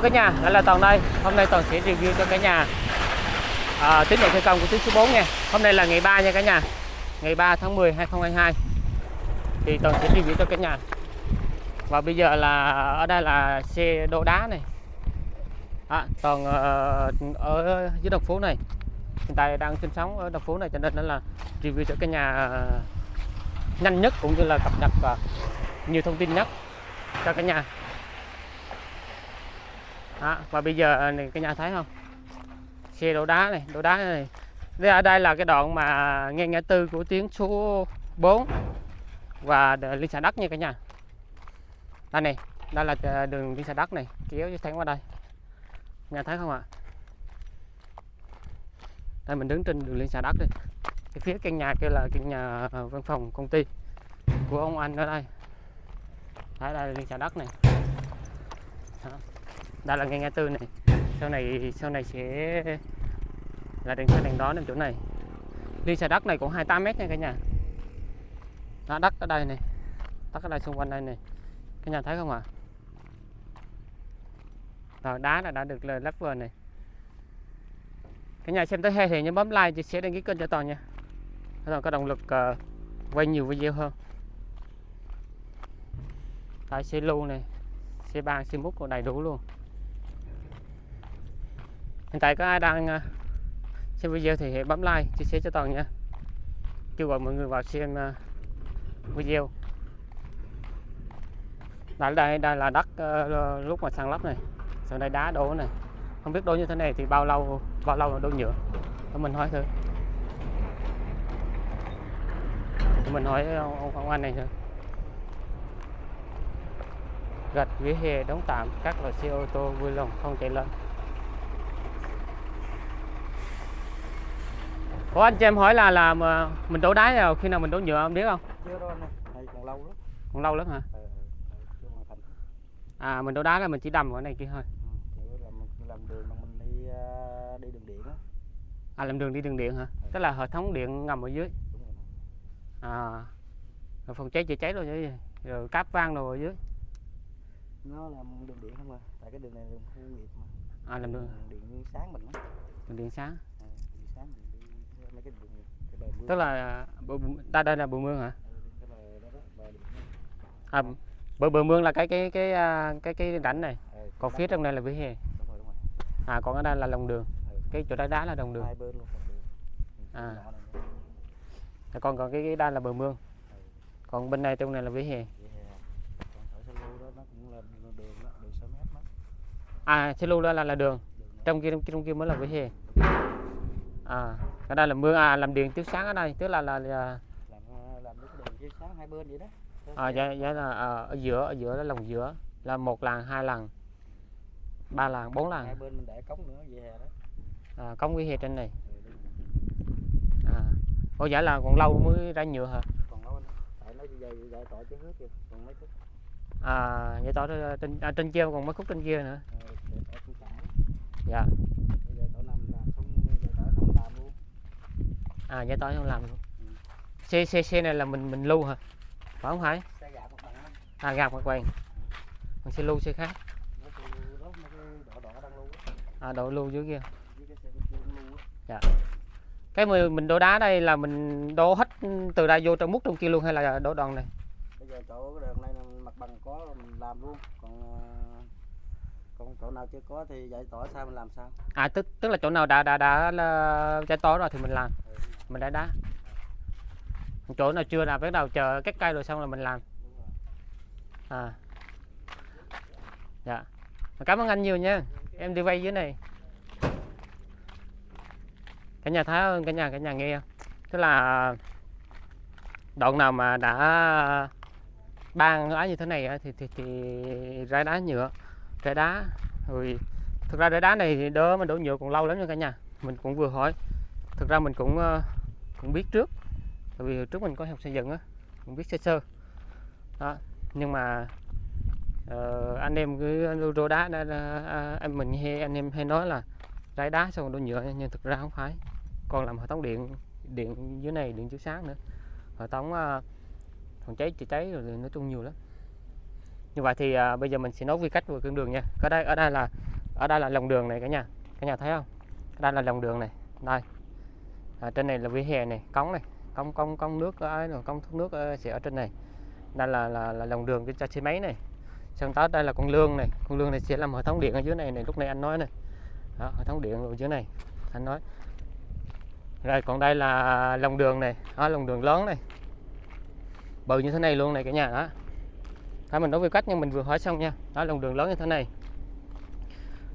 Hello cả nhà, lại là Toàn đây. Hôm nay Toàn sẽ review cho cả nhà à, tiến độ thi công của tuyến số 4 nha. Hôm nay là ngày 3 nha cả nhà. Ngày 3 tháng 10 2022. Thì Toàn sẽ review cho cả nhà. Và bây giờ là ở đây là xe đổ đá này. À, Toàn uh, ở dưới đồng phố này. Hiện tại đang sinh sống ở đồng phố này cho nên là review cho cả nhà ờ, nhanh nhất cũng như là cập nhật và nhiều thông tin nhất cho cả nhà đó, và bây giờ à, này cả nhà thấy không? Xe đổ đá này đổ đá này. Đây ở đây là cái đoạn mà nghe ngã tư của tiếng số 4 và đ- liên xã đất nha cả nhà. Đây này đây là à, đường liên xã đất này kéo thẳng qua đây. Nhà thấy không ạ? Đây mình đứng trên đường liên xã đất đi. Cái phía căn nhà kia là căn nhà văn phòng công ty của ông anh ở đây. Thấy đây là liên xã đất này. Đó đây là ngay ngã tư này. Sau này sau này sẽ là đèn xe đèn đó nằm chỗ này. Đi xã đất này cũng 28 mét nha cả nhà. Đó, đất ở đây này. Đất ở đây xung quanh đây này. Cả nhà thấy không ạ? Rồi đá là đã được lắp vừa này. Cả nhà xem tới hay thì nhớ bấm like chia sẻ đăng ký kênh cho toàn nha. Để toàn có động lực uh, quay nhiều video hơn. Tại xe lưu này xe ban xe múc còn đầy đủ luôn hiện tại có ai đang à, xem video thì hãy bấm like chia sẻ cho toàn nha. Kêu gọi mọi người vào xem à, video. Đây đây đây là đất ờ, lúc mà sàn lấp này sau đây đá đổ này. Không biết đổ như thế này thì bao lâu bao lâu là đổ nhựa? Để mình hỏi thử. Để mình hỏi ông, ông, ông anh này thử. Gạch vỉa hè đóng tạm các loại xe ô tô vui lòng không chạy lên. Ủa anh cho em hỏi là là mình đổ đá nào khi nào mình đổ nhựa ông biết không? chưa đâu anh ơi còn lâu lắm Còn lâu lắm hả? ờ, ờ, À mình đổ đá là mình chỉ đầm ở này kia thôi. ừ, là mình làm đường mà mình đi ờ, đi đường điện á À làm đường đi đường điện hả? Tức là hệ thống điện ngầm ở dưới. đúng rồi À rồi phòng cháy chữa cháy rồi chứ? Rồi cáp vang rồi ở dưới. nó làm đường điện không à tại cái đường này đường khu nghiệp mà À làm đường điện sáng mình á đường điện sáng. Ờ, điện sáng mình đi mấy cái đường cái bờ mương Tức là bờ, đây đây là bờ mương hả? Ừ. À bờ bờ mương là cái cái cái à, cái cái rãnh này. Cái Còn phía trong đây là vỉa hè. À còn ở đây là lòng đường. Ừ. Cái chỗ đá đá là đồng đường. Ừ, À. này. Còn còn cái, cái đây là bờ mương. Ừ. Còn bên này trong này là vỉa hè. Vậy hè. còn ở sân lưu đó nó cũng là đường đường đó đường 6 mét đó À xe lưu đó là là đường. đường đó. Trong kia trong kia mới là vỉa hè. À cái đây là mương à làm điện chiếu sáng ở đây, tức là là, là làm ờ, làm đường chiếu sáng hai bên vậy đó. À, dạ, dạ là à, ở giữa ở giữa là lòng giữa là một làng hai làng ba làng bốn hai làng bên mình để cống nữa về hè đó. À, cống vỉa hè trên này. Ừ, à Ủa dạ là còn lâu mới ra nhựa hả? Còn lâu tại nó dày dày tỏi chứ hết kìa còn mấy phút à vậy tỏ ra trên à, trên kia còn mấy khúc trên kia nữa. Tỏi cản dạ bây giờ tỏi nằm làm xong bây giờ tỏi không làm luôn à vậy tỏ không làm luôn xe xe xe này là mình mình lưu hả? Phải không phải à gạt mặt quàng còn xe lưu xe khác. À đội lưu dưới kia. Với cái mình mình đổ đá đây là mình đổ hết từ đây vô trong mút trong kia luôn hay là đổ đoạn này? Bây giờ chỗ cái đường này là mặt bằng có mình làm luôn. Còn ờ, còn chỗ nào chưa có thì dạy tỏi sao mình làm sao? À tức tức là chỗ nào đã đã đã là trái tối rồi thì mình làm. Ừ, mình đã đá. Chỗ nào chưa là bắt đầu chờ các cây rồi xong là mình làm. À. Dạ. Cảm ơn anh nhiều nha. Em đi vay dưới này. Cả nhà thấy không? Cả nhà cả nhà nghe không? tức là à, đoạn nào mà đã ban ấy như thế này thì thì thì ra đá nhựa ra đá. Rồi, thực ra ra đá này thì đỡ mà đổ nhựa còn lâu lắm nha cả nhà. Mình cũng vừa hỏi. Thực ra mình cũng ờ, cũng biết trước. Tại vì trước mình có học xây dựng á cũng biết sơ sơ. Đó nhưng mà uh, anh em cứ rô đá đã, đã, à, em mình hay anh em hay nói là rải đá xong đổ nhựa nhưng thực ra không phải. Còn làm hệ thống điện điện dưới này điện chiếu sáng nữa. Hệ thống uh, phòng cháy chữa cháy rồi nói chung nhiều lắm. Như vậy thì uh, bây giờ mình sẽ nói quy cách của con đường nha. Ở đây ở đây là ở đây là lòng đường này cả nhà. Cả nhà thấy không? Ở đây là lòng đường này. Đây à, trên này là vỉa hè này cống này cống cống cống nước ờ, rồi cống thoát nước ờ, sẽ ở trên này. Đây là là, là lòng đường cho xe máy này. Xong tới đây là con lương này con lương này sẽ làm hệ thống điện ở dưới này này lúc này anh nói này. Đó, hệ thống điện ở dưới này anh nói. Rồi còn đây là lòng đường này đó, lòng đường lớn này. Bự như thế này luôn này cả nhà đó. Thôi mình nói về cách nhưng mình vừa hỏi xong nha. Đó lòng đường lớn như thế này.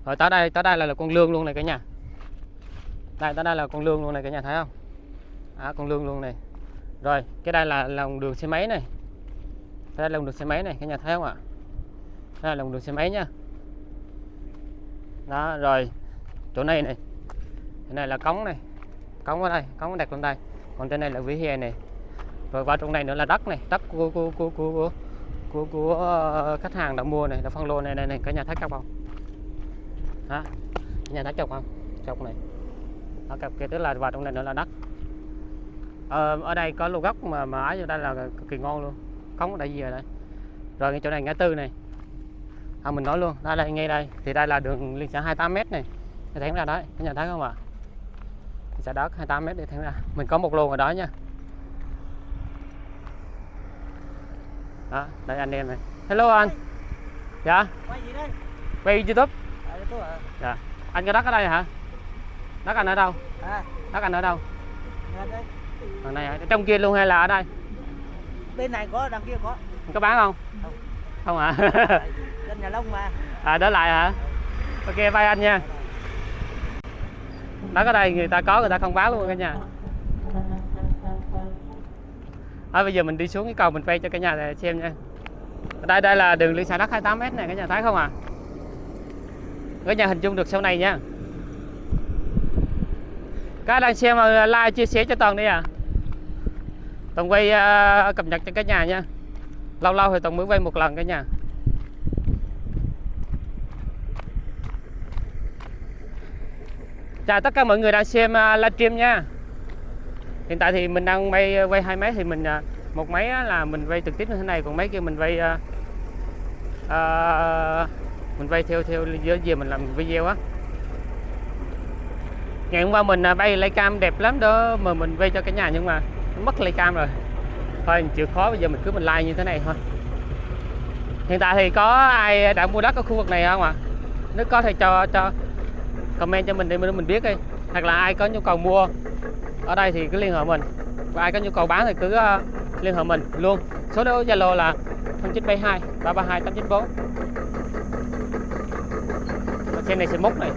Rồi tới đây tới đây là, là con lương luôn này cả nhà đây tới đây là con lương luôn này cả nhà thấy không? À, con lương luôn này. Rồi cái đây là lòng đường xe máy này. Đây là lòng đường xe máy này cả nhà thấy không ạ? Đây là lòng đường xe máy nha đó rồi chỗ này này. Cái này là cống này. Cống ở đây cống đặt lên đây. Còn trên này là vỉa hè này. Rồi vào trong này nữa là đất này đất của của của của, của, của, của ờ, khách hàng đã mua này là phân lô này này này. Cả nhà thấy không? Đó cả nhà thấy chọc không? Chọc này đó, cặp kia tức là vào trong này nữa là đất ờ, ở đây có lô gốc mà mà ở đây là cực kỳ ngon luôn. Cống ở đây gì ở đây. Rồi cái chỗ này ngã tư này. À, mình nói luôn đây là ngay đây. Thì đây là đường liên xã 28 m này. Để thẳng ra đấy cả nhà thấy không ạ? Xã đất 28 m để thẳng ra. Mình có một lô ở đó nha. Đó đây anh em này. Hello anh. Dạ? Quay gì đây? Quay youtube. À, à anh có đất ở đây hả đất anh ở đâu? À. Đất anh ở đâu? À, đây. ở này hả? trong kia luôn hay là ở đây? Bên này có đằng kia có. Có bán không? Không. không hả? Dân nhà lông mà. À đỡ lại hả? Ok bye anh nha. Đất ở đây người ta có người ta không bán luôn cả nhà. À, bây giờ mình đi xuống cái cầu mình quay cho cả nhà để xem nha. Ở đây đây là đường liên xã đất 28 m này cả nhà thấy không à cả nhà hình dung được sau này nha các đang xem ờ, like chia sẻ cho toàn đi à. Toàn quay uh, cập nhật cho cả nhà nha. Lâu lâu thì toàn mới quay một lần cả nhà. Chào tất cả mọi người đang xem uh, livestream nha. Hiện tại thì mình đang quay quay hai máy thì mình uh, một máy là mình quay trực tiếp như thế này còn máy kia mình quay uh, uh, mình quay theo theo giữa gì mình làm video á ngày hôm qua mình à, bay lấy cam đẹp lắm đó, mà mình quay cho cả nhà nhưng mà mất lấy cam rồi. Thôi, chịu khó, bây giờ mình cứ mình like như thế này thôi. Hiện tại thì có ai đã mua đất ở khu vực này không ạ? Nếu có thì cho cho comment cho mình để mình mình biết đi. Hoặc là ai có nhu cầu mua ở đây thì cứ liên hệ mình. Và ai có nhu cầu bán thì cứ à, liên hệ mình luôn. Số đó zalo là 0972 332 894 trên này sẽ mốc này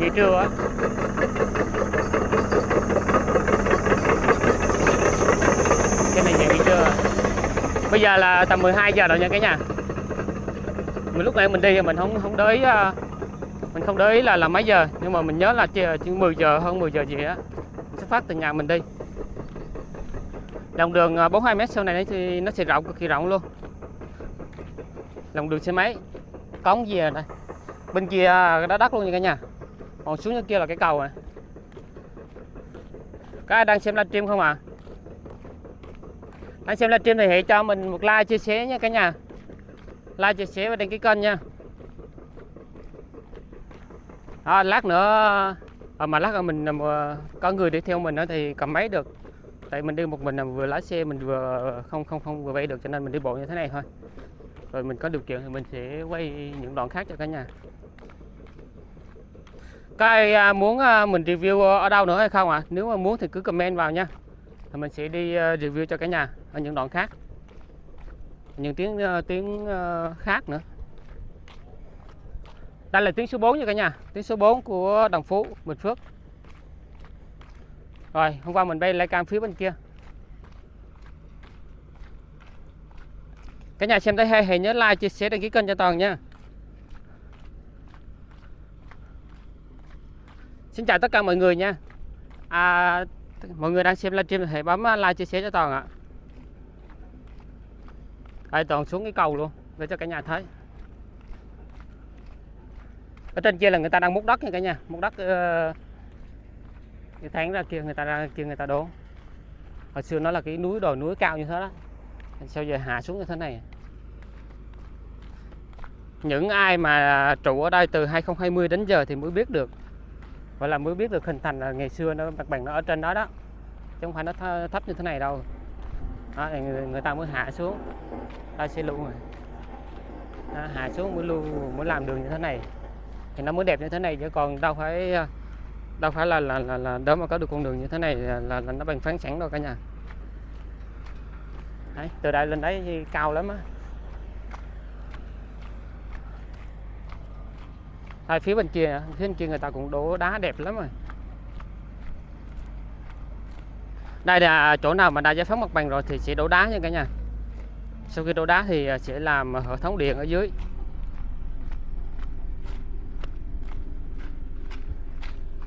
như trưa á cái này dạng như trưa bây giờ là tầm 12 giờ rồi nha cả nhà. Mình lúc nãy mình đi thì mình không không đới à, mình không để ý là là mấy giờ. Nhưng mà mình nhớ là chỉ, chỉ 10 giờ hơn 10 giờ gì á mình xuất phát từ nhà mình đi. Lòng đường à, 42 m sau này thì nó sẽ rộng cực kỳ rộng luôn. Lòng đường xe máy. Cống gì à ở đây bên kia đã đất luôn nha cả nhà còn xuống dưới kia là cái cầu này. Các ai đang xem livestream không ạ à? đang xem livestream thì hãy cho mình một like chia sẻ nha cả nhà. Like chia sẻ và đăng ký kênh nha. À, lát nữa à, mà lát nữa mình à, có người đi theo mình nữa thì cầm máy được. Tại mình đi một mình là vừa lái xe mình vừa không không không vừa bay được cho nên mình đi bộ như thế này thôi. Rồi mình có điều kiện thì mình sẽ quay những đoạn khác cho cả nhà. Các ai à, muốn à, mình review ờ, ở đâu nữa hay không ạ? À? nếu mà muốn thì cứ comment vào nha. Thì mình sẽ đi ờ, review cho cả nhà ở những đoạn khác. Những tiếng ờ, tiếng khác nữa. Đây là tiếng số 4 nha cả nhà. Tiếng số 4 của Đồng Phú, Bình Phước. Rồi, hôm qua mình bay lại cam phía bên kia. Cả nhà xem thấy hay, hãy nhớ like, chia sẻ, đăng ký kênh cho toàn nha. Xin chào tất cả mọi người nha. À, mọi người đang xem livestream thì hãy bấm à, like chia sẻ cho toàn ạ. Đây toàn xuống cái cầu luôn để cho cả nhà thấy. Ở trên kia là người ta đang múc đất nha cả nhà múc đất uh, cái tháng ra kia người ta ra kia người ta đốn hồi xưa nó là cái núi đồi núi cao như thế đó. Sao giờ hạ xuống như thế này? Những ai mà trụ ở đây từ 2020 đến giờ thì mới biết được và là mới biết được hình thành là ngày xưa nó mặt bằng nó ở trên đó đó. Chứ không phải nó thấp như thế này đâu. Đó, người, người ta mới hạ xuống. Ta sẽ lưu rồi đó, hạ xuống mới lưu mới làm đường như thế này. Thì nó mới đẹp như thế này chứ còn đâu phải đâu phải là là là, là đó mà có được con đường như thế này là, là, là nó bằng phẳng sẵn đâu cả nhà. Đấy, từ đây lên đấy thì cao lắm á. Hai phía bên kia phía bên kia người ta cũng đổ đá đẹp lắm rồi. Đây là chỗ nào mà đã giải phóng mặt bằng rồi thì sẽ đổ đá nha cả nhà. Sau khi đổ đá thì à, sẽ làm hệ thống điện ở dưới.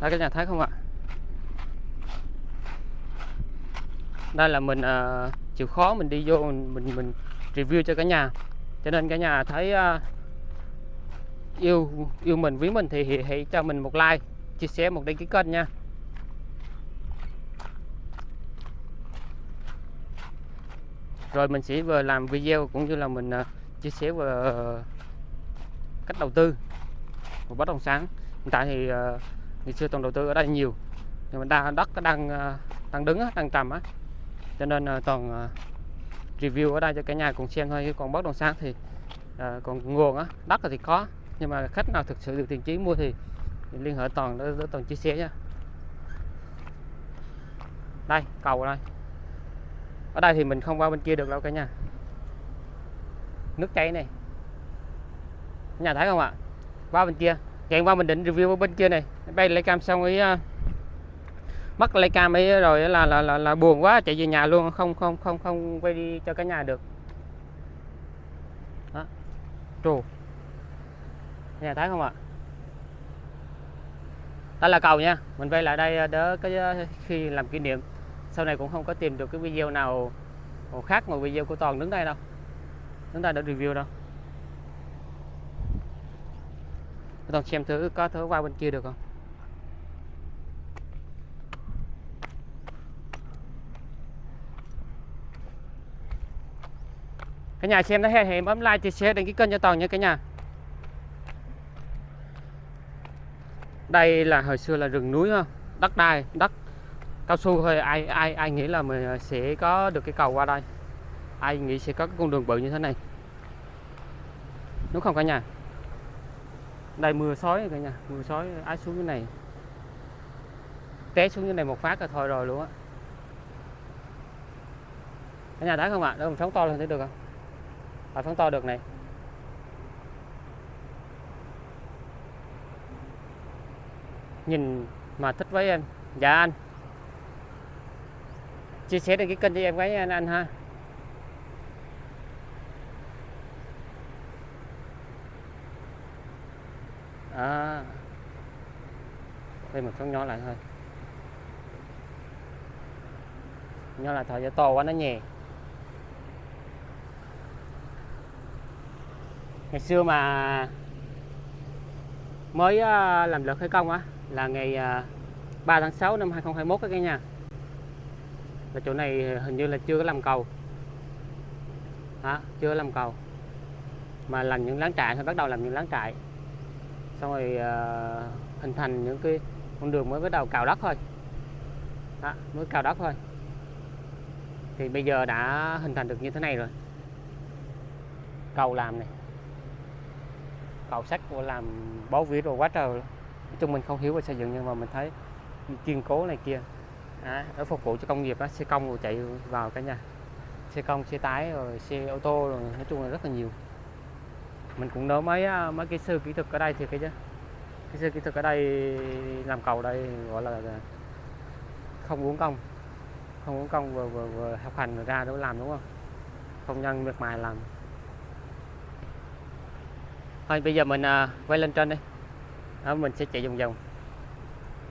Đây cả nhà thấy không ạ? Đây là mình uh, chịu khó mình đi vô mình mình, mình review cho cả nhà. Cho nên cả nhà thấy uh, yêu yêu mình với mình thì hãy, hãy cho mình một like chia sẻ một đăng ký kênh nha. Rồi mình sẽ vừa làm video cũng như là mình uh, chia sẻ về uh, à, cách đầu tư của bất động sản. Hiện tại thì à, uh, ngày xưa toàn đầu tư ở đây nhiều nhưng mà đa đất đang à, đang đứng đang trầm á. Cho nên toàn review ở đây cho cả nhà cùng xem thôi chứ còn bất động sản thì còn nguồn á đất thì có nhưng mà khách nào thực sự được tiền chí mua thì, thì liên hệ toàn để, để toàn chia sẻ nha. Đây cầu đây ở đây thì mình không qua bên kia được đâu cả nhà nước chảy này. Nhà thấy không ạ? Qua bên kia. Chạy qua mình định review ở bên kia này. Bay lấy cam xong ấy uh, à, mất lấy cam ấy rồi là là, là là buồn quá chạy về nhà luôn không không không không quay đi cho cả nhà được. Đó. Trù nhà thấy không ạ? Đây là cầu nha. Mình quay lại đây ờ, đỡ cái ờ, khi làm kỷ niệm. Sau này cũng không có tìm được cái video nào khác ngoài video của toàn đứng đây đâu. Đứng đây đã review đâu. Toàn xem thử có thử qua bên kia được không? Cả nhà xem thấy hay thì bấm like, chia sẻ, đăng ký kênh cho toàn nha cả nhà. Đây là hồi xưa là rừng núi không? Đất đai đất. Cao su thôi ai ai ai nghĩ là mình sẽ có được cái cầu qua đây? Ai nghĩ sẽ có cái con đường bự như thế này? Đúng không cả nhà. Đây mưa sói cả nhà mưa sói ái xuống cái này. Té xuống cái này một phát là thôi rồi luôn á. Cả nhà thấy không ạ? Để mình phóng to lên thấy được không? À, phóng to được này. Nhìn mà thích với em dạ anh. Chia sẻ đăng cái kênh cho em gái anh, anh ha. À. Đây một con nhỏ lại thôi. Nhỏ lại thôi cho to quá nó nhẹ ngày xưa mà mới à, làm lượt khởi công á là ngày à, 3 tháng 6 năm 2021 các nha là chỗ này hình như là chưa có làm cầu. Đó, chưa làm cầu. Mà làm những láng trại thôi bắt đầu làm những láng trại. Xong rồi uh, hình thành những cái con đường mới bắt đầu cào đất thôi. Đó, mới cào đất thôi. Thì bây giờ đã hình thành được như thế này rồi. Cầu làm này. Cầu sắt của làm bó vía rồi quá trời luôn nói chung mình không hiểu về xây dựng nhưng mà mình thấy kiên cố này kia. Để phục vụ cho công nghiệp đó, xe công rồi chạy vào cả nhà. Xe công xe tái rồi xe ô tô rồi nói chung là rất là nhiều. Mình cũng nhớ mấy mấy cái sư kỹ thuật ở đây thì cái chứ. Cái sư kỹ thuật ở đây làm cầu đây gọi là không uống công không uống công vừa, vừa, vừa học hành ra đâu làm đúng không? Công nhân miệt mài làm. Thôi bây giờ mình à, quay lên trên đi đó, mình sẽ chạy vòng vòng.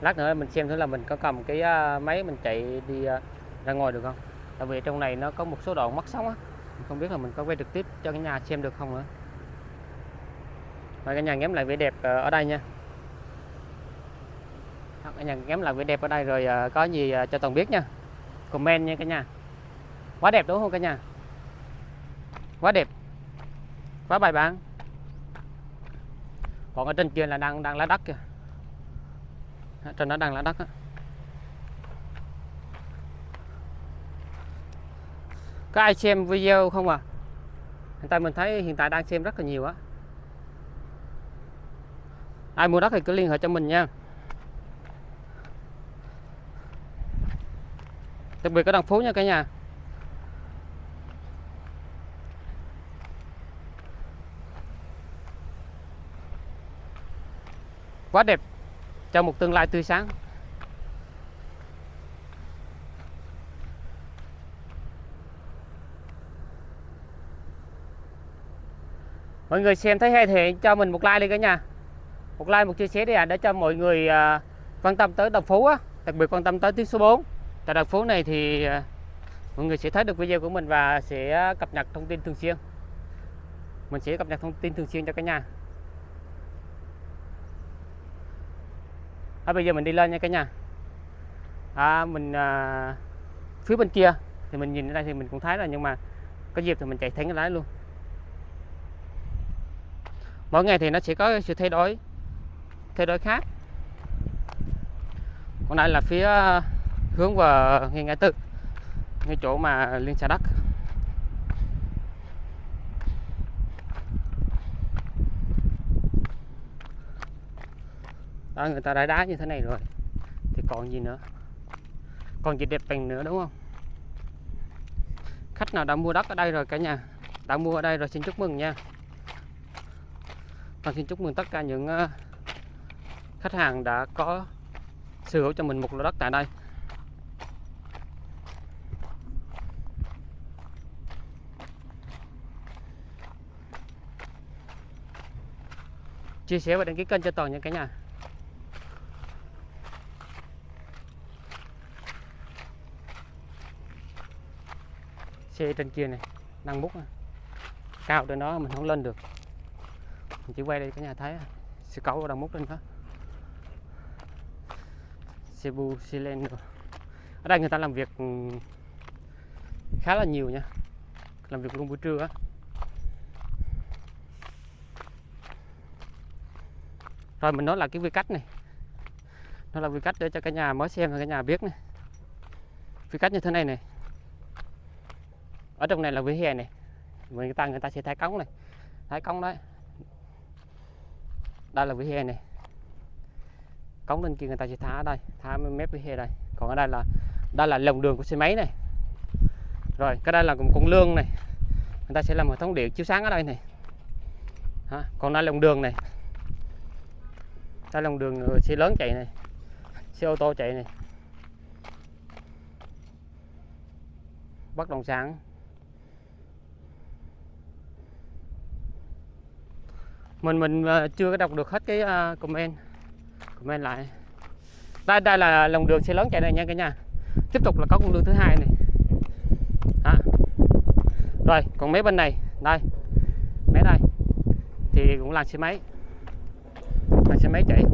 Lát nữa mình xem thử là mình có cầm cái uh, máy mình chạy đi uh, ra ngoài được không? Tại vì trong này nó có một số đoạn mất sóng á. Không biết là mình có quay trực tiếp cho cái nhà xem được không nữa. Và cái nhà ngắm lại vẻ đẹp uh, ở đây nha. Cái nhà ngắm lại vẻ đẹp ở đây rồi uh, có gì uh, cho toàn biết nha. Comment nha cả nhà. Quá đẹp đúng không cả nhà? Quá đẹp. Quá bài bản còn ở trên kia là đang đang lá đất kìa. Trên đó đang lá đất á. Có ai xem video không à? Hiện tại mình thấy hiện tại đang xem rất là nhiều á. Ai mua đất thì cứ liên hệ cho mình nha. Đặc biệt ở đồng phú nha cả nhà. Quá đẹp. Cho một tương lai tươi sáng. Mọi người xem thấy hay thì cho mình một like đi cả nhà. Một like một chia sẻ đi ạ để cho mọi người à, quan tâm tới đồng phú á đặc biệt quan tâm tới tuyến số 4 tại đồng phú này thì à, mọi người sẽ thấy được video của mình và sẽ cập nhật thông tin thường xuyên. Mình sẽ cập nhật thông tin thường xuyên cho cả nhà. À, bây giờ mình đi lên nha cả nhà. À, mình à, phía bên kia thì mình nhìn ở đây thì mình cũng thấy rồi nhưng mà có dịp thì mình chạy thẳng cái lái luôn. Mỗi ngày thì nó sẽ có sự thay đổi thay đổi khác. Còn đây là phía à, hướng vào ngay ngã tư ngay chỗ mà liên xã đất đó, người ta đã đá như thế này rồi. Thì còn gì nữa? Còn gì đẹp bằng nữa, đúng không? Khách nào đã mua đất ở đây rồi cả nhà? Đã mua ở đây rồi, xin chúc mừng nha. Và xin chúc mừng tất cả những ờ, khách hàng đã có sở hữu cho mình một lô đất tại đây. Chia sẻ và đăng ký kênh cho toàn những cả nhà. Xe trên kia này đang múc này. cao trên đó mình không lên được. Mình chỉ quay đây cả nhà thấy xe cẩu đang múc lên đó. Xe len rồi. ở đây người ta làm việc ừ, khá là nhiều nha. Làm việc luôn buổi trưa á. Rồi mình nói là cái quy cách này. Nó là quy cách để cho cả nhà mới xem và cả nhà biết này. Quy cách như thế này này ở trong này là vỉa hè này. Người ta người ta sẽ thái cống này. Thái cống đấy đây là vỉa hè này. Cống lên kia người ta sẽ thả ở đây. Thả mép vỉa hè đây. Còn ở đây là đây là lồng đường của xe máy này. Rồi, cái đây là một con lương này. Người ta sẽ làm hệ thống điện chiếu sáng ở đây này. Hả? còn đây lồng đường này. Đây lồng đường xe lớn chạy này. Xe ô tô chạy này. Bất động sản. Mình mình ờ, chưa có đọc được hết cái ờ, comment. Comment lại. Đây đây là lòng đường xe lớn chạy này nha cả nhà. Tiếp tục là có con đường thứ hai này. À. rồi, còn mấy bên này? Đây. Mấy đây? Thì cũng là xe máy. Là xe máy chạy.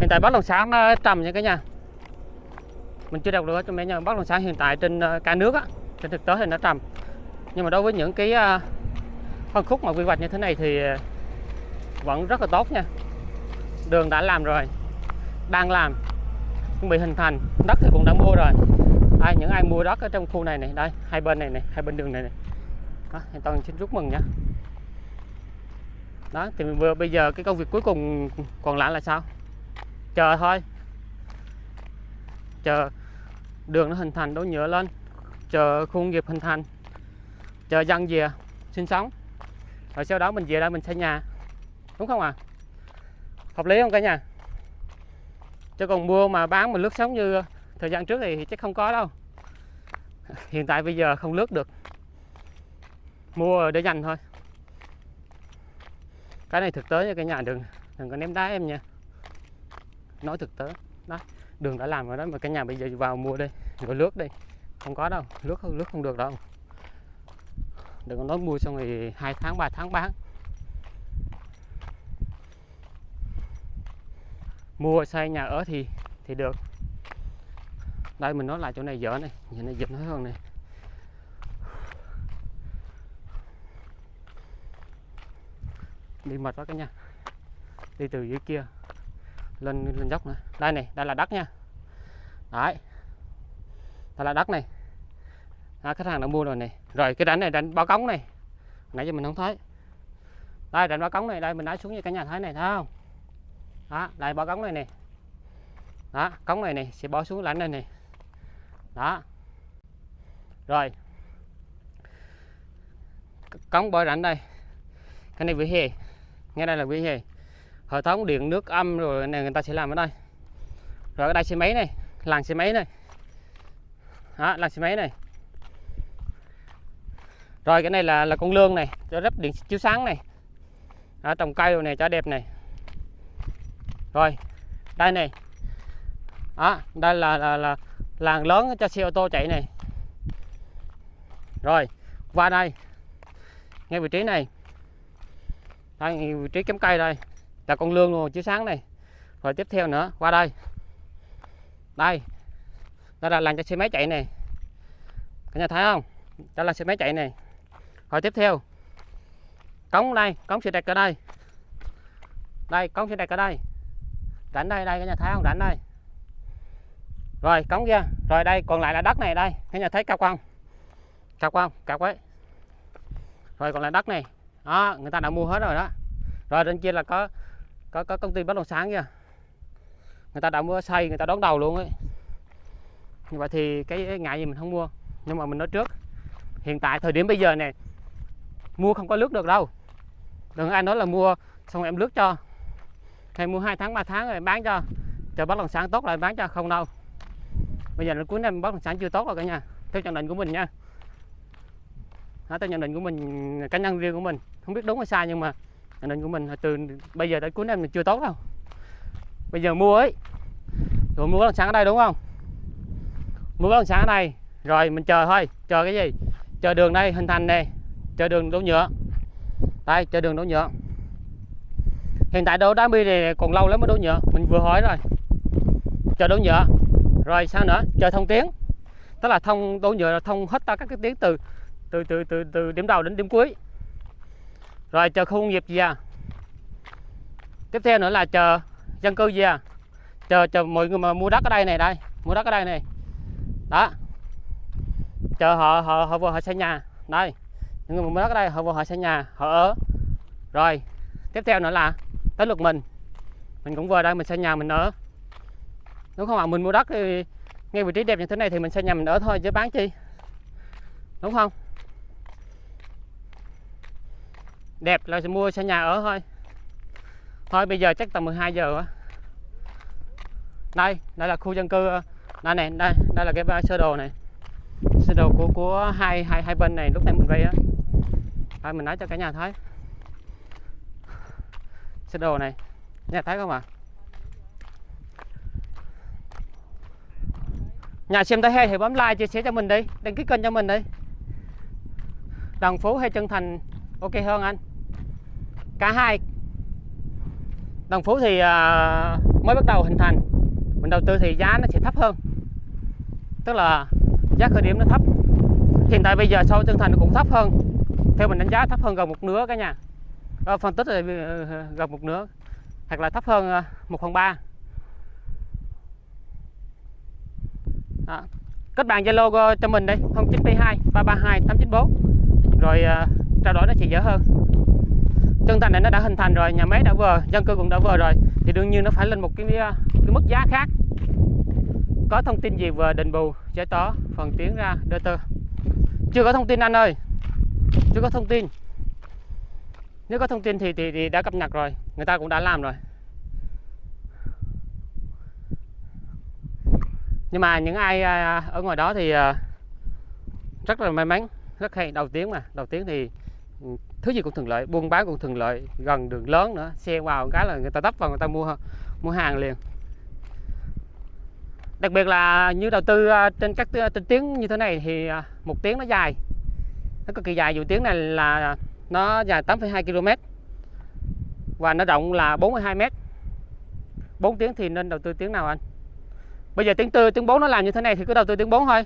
Hiện tại bất động sản nó trầm nha cả nhà. Mình chưa đọc được cho mấy nhà. Bất động sản hiện tại trên ờ, cả nước á. Trên thực tế thì nó trầm. Nhưng mà đối với những cái phân khúc mà quy hoạch như thế này thì ờ, vẫn rất là tốt nha. Đường đã làm rồi đang làm chuẩn bị hình thành đất thì cũng đã mua rồi. Ai những ai mua đất ở trong khu này này đây hai bên này này hai bên đường này này. Đó, thì toàn xin chúc mừng nha đó thì vừa bây giờ cái công việc cuối cùng còn lại là sao? Chờ thôi. Chờ đường nó hình thành đổ nhựa lên. Chờ khu công nghiệp hình thành. Chờ dân về sinh sống rồi sau đó mình về đây mình xây nhà. Đúng không ạ? À? hợp lý không cả nhà? Chứ còn mua mà bán mà lướt sóng như thời gian trước thì chắc không có đâu. Hiện tại bây giờ không lướt được. Mua để dành thôi. Cái này thực tế nha cả nhà, đừng đừng có ném đá em nha. Nói thực tế, đó, đường đã làm rồi đó, mà cả nhà bây giờ vào mua đi, rồi lướt đi. Không có đâu, lướt không lướt không được đâu đừng có nói mua xong rồi hai tháng 3 tháng bán. Mua xây nhà ở thì thì được. Đây mình nói lại chỗ này dở này nhìn này dịch nói hơn này. Đi mệt quá cả nhà. Đi từ dưới kia lên lên dốc nữa. Đây này đây là đất nha. Đấy. Đây là đất này. À, khách hàng đã mua rồi này rồi, cái rãnh này rãnh báo cống này. Nãy giờ mình không thấy. Đây, rãnh báo cống này, đây, mình đá xuống như cả nhà thấy này, thấy không? Đó, đây, báo cống này nè. Đó, cống này này sẽ bỏ xuống rãnh này này đó. Rồi. Cống bỏ rãnh đây. Cái này vỉa hè. Ngay đây là vỉa hè. Hệ thống điện nước âm rồi này, người ta sẽ làm ở đây. Rồi ở đây xe máy này làng xe máy này. Đó làng xe máy này rồi cái này là là con lương này cho lắp điện chiếu sáng này. Đó, trồng cây rồi này cho đẹp này. Rồi đây này. Đó đây là là, là làng lớn cho xe ô tô chạy này. Rồi qua đây. Ngay vị trí này. Đây vị trí cắm cây đây. Là con lương luôn chiếu sáng này. Rồi tiếp theo nữa qua đây. Đây. Đây là làng cho xe máy chạy này. Cả nhà thấy không? Đó là xe máy chạy này rồi tiếp theo. Cống đây, cống sẽ đẹp ở đây. Đây, cống sẽ đẹp ở đây. Rãnh đây đây, cái nhà thấy không? Rãnh đây. Rồi, cống kia. Rồi đây, còn lại là đất này đây. Cái nhà thấy cao không cao không cao quá rồi còn lại đất này. Đó, người ta đã mua hết rồi đó. Rồi trên kia là có có có công ty bất động sản kia người ta đã mua xây, người ta đón đầu luôn ấy. Như vậy thì cái ngại gì mình không mua. Nhưng mà mình nói trước. Hiện tại, thời điểm bây giờ này mua không có nước được đâu. Đừng ai nói là mua xong em lướt cho. Hay mua 2 tháng 3 tháng rồi em bán cho. Chờ bất động sản tốt lại bán cho không đâu. Bây giờ là cuối năm bất động sản chưa tốt rồi cả nhà. Theo nhận định của mình nha. Đó, theo nhận định của mình cá nhân riêng của mình. Không biết đúng hay sai nhưng mà nhận định của mình là từ bây giờ tới cuối năm mình chưa tốt đâu. Bây giờ mua ấy. Rồi mua bất động sản ở đây đúng không? Mua bất động sản ở đây. Rồi mình chờ thôi. Chờ cái gì? Chờ đường đây hình thành này chờ đường đổ nhựa. Đây chờ đường đổ nhựa. Hiện tại đổ đá bi này còn lâu lắm mới đổ nhựa. Mình vừa hỏi rồi. Chờ đổ nhựa. Rồi sao nữa? Chờ thông tiếng, tức là thông đổ nhựa là thông hết tất các cái tiếng từ từ từ từ từ điểm đầu đến điểm cuối. Rồi chờ khu công nghiệp gì à? Tiếp theo nữa là chờ dân cư gì à? Chờ chờ mọi người mà mua đất ở đây này đây mua đất ở đây này. Đó. Chờ họ họ họ vừa họ xây nhà. Đây những người mua đất ở đây, họ vô họ xây nhà, họ ở. Rồi, tiếp theo nữa là tới lượt mình. Mình cũng vừa đây mình xây nhà, mình ở. Đúng không ạ? Mình mua đất thì ngay vị trí đẹp như thế này thì mình xây nhà, mình ở thôi, chứ bán chi? Đúng không? Đẹp là mua xây nhà ở thôi. Thôi, bây giờ chắc tầm 12 giờ quá. Đây đây là khu dân cư ờ, đây này, đây đây là cái sơ đồ này. Sơ đồ của của hai hai hai bên này, lúc nãy mình vây á đây mình nói cho cả nhà thấy. Xe đồ này nhà thấy không ạ? Nhà xem thấy hay thì bấm like chia sẻ cho mình đi. Đăng ký kênh cho mình đi. Đồng phú hay Trân thành ok hơn anh. Cả hai. Đồng phú thì uh, mới bắt đầu hình thành. Mình đầu tư thì giá nó sẽ thấp hơn. Tức là giá khởi điểm nó thấp. Hiện tại bây giờ sau Trân thành nó cũng thấp hơn theo mình đánh giá thấp hơn gần một nửa cả nhà. Đó, phân tích là ờ, gần một nửa hoặc là thấp hơn ờ, một phần ba. Đó. kết bạn Zalo cho mình đây 0972 332 894 rồi uh, trao đổi nó sẽ dễ hơn. Chân thành này nó đã hình thành rồi nhà máy đã vừa dân cư cũng đã vừa rồi. Thì đương nhiên nó phải lên một cái, cái mức giá khác. Có thông tin gì về đền bù giải tỏa phần tiến ra đơ tơ. Chưa có thông tin anh ơi chưa có thông tin nếu có thông tin thì, thì, thì đã cập nhật rồi người ta cũng đã làm rồi. Nhưng mà những ai à, ở ngoài đó thì à, rất là may mắn rất hay đầu tiếng mà đầu tiếng thì ừ, thứ gì cũng thuận lợi buôn bán cũng thuận lợi gần đường lớn nữa xe vào cái là người ta tấp vào người ta mua mua hàng liền. Đặc biệt là như đầu tư à, trên các trên tiếng như thế này thì một tiếng nó dài nó cực kỳ dài dù tiếng này là nó dài 8,2 km và nó rộng là 42 m 4 tiếng thì nên đầu tư tiếng nào anh bây giờ tiếng tư tiếng 4 nó làm như thế này thì cứ đầu tư tiếng 4 thôi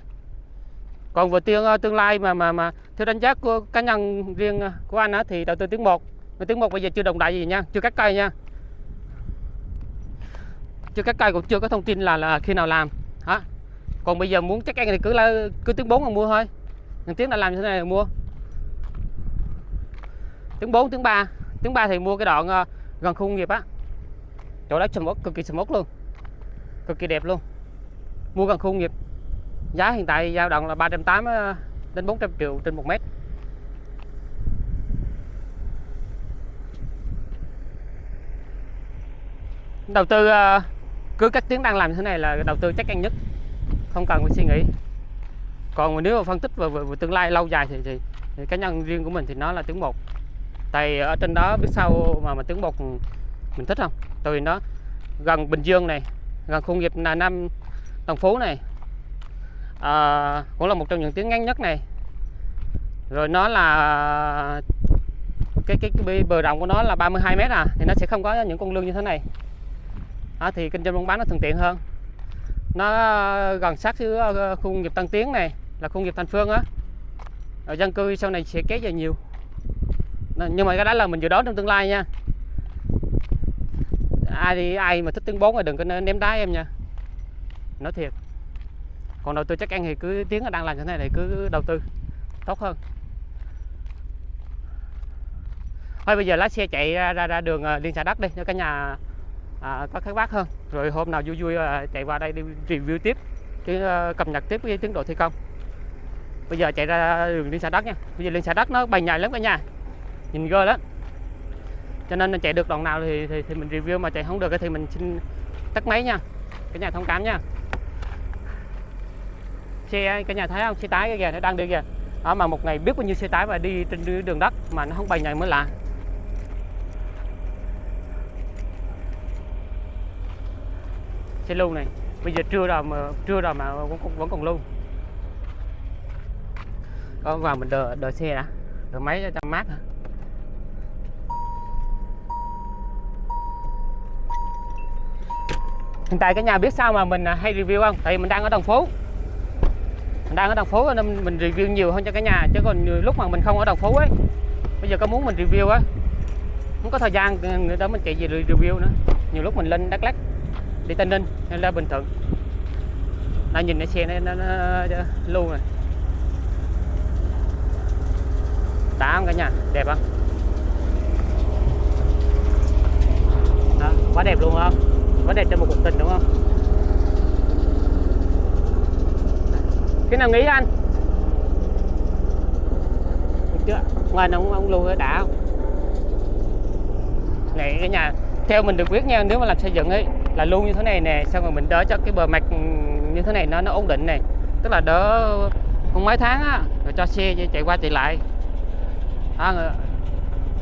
còn về tương ờ, tương lai mà mà mà theo đánh giá của cá nhân riêng ờ, của anh á, thì đầu tư tiếng 1 Mà tiếng 1 bây giờ chưa đồng đại gì nha, chưa cắt cây nha. Chưa cắt cây cũng chưa có thông tin là là khi nào làm. Hả? Còn bây giờ muốn chắc ăn thì cứ là cứ tiếng 4 mà mua thôi. Thằng tiếng đã làm như thế này là mua. Tiếng 4, tiếng 3. Tiếng 3 thì mua cái đoạn ờ, gần khu công nghiệp á. Chỗ đó sầm cực kỳ sầm luôn. Cực kỳ đẹp luôn. Mua gần khu công nghiệp. Giá hiện tại dao động là 380 ờ, đến 400 triệu trên 1 mét. Đầu tư ờ, cứ các tiếng đang làm như thế này là đầu tư chắc ăn nhất. Không cần phải suy nghĩ. Còn nếu mà phân tích về, về, về tương lai lâu dài thì, thì, thì cá nhân riêng của mình thì nó là tiếng một. Tại ở trên đó biết sao mà mà tiếng một mình thích không? Tại nó gần Bình Dương này, gần khu nghiệp là Nam Đồng Phú này, à, cũng là một trong những tiếng ngắn nhất này. Rồi nó là cái cái, cái bờ rộng của nó là 32 mét à thì nó sẽ không có những con lương như thế này. À, thì kinh doanh buôn bán nó thuận tiện hơn. Nó gần sát với ờ, khu công nghiệp Tân Tiến này là khu công nghiệp Thành Phương á. Dân cư sau này sẽ kéo dài nhiều. Nhưng mà cái đó là mình dự đoán trong tương lai nha. Ai đi ai mà thích tiếng bốn thì đừng có ném đá em nha. Nói thiệt. Còn đầu tư chắc ăn thì cứ tiếng đang làm như thế này thì cứ đầu tư. Tốt hơn. Thôi bây giờ lái xe chạy ra ra, ra đường ờ, liên xã đất đi cho cả nhà à, có khát bác hơn. Rồi hôm nào vui vui ờ, chạy qua đây đi review tiếp cái ờ, cập nhật tiếp cái tiến độ thi công bây giờ chạy ra đường liên xã đất nha. Bây giờ liên xã đất nó bay nhầy lắm cả nhà. Nhìn ghê lắm. Cho nên chạy được đoạn nào thì, thì thì mình review mà chạy không được thì mình xin tắt máy nha. Cả nhà thông cảm nha. Xe cả nhà thấy không? Xe tái cái kìa nó đang đi kìa. Đó mà một ngày biết bao nhiêu xe tải và đi trên đường đất mà nó không bay nhầy mới lạ. Xe lưu này. Bây giờ trưa rồi mà trưa rồi mà vẫn còn, vẫn còn lưu có vào mình đợi, đợi xe đã. Đợi máy cho mát hả? Hiện tại cái nhà biết sao mà mình à, hay review không? Tại vì mình đang ở đồng phố mình đang ở đồng phố nên mình review nhiều hơn cho cái nhà chứ còn lúc mà mình không ở đồng phố ấy bây giờ có muốn mình review á không có thời gian người đó mình chạy gì review nữa. Nhiều lúc mình lên đắk lắc đi tây ninh hay là bình thuận. Là nhìn cái xe này nó, nó, nó lưu này đá không cả nhà? Đẹp không? Đó, quá đẹp luôn không? Quá đẹp cho một cuộc tình đúng không? Cái nào nghĩ anh? Chưa? Ngoài nó ông, ông lưu đã không? Này cái nhà theo mình được biết nha nếu mà làm xây dựng ấy là luôn như thế này nè xong rồi mình đỡ cho cái bờ mặt như thế này nó nó ổn định này tức là đỡ không mấy tháng á rồi cho xe chạy qua chạy lại đó,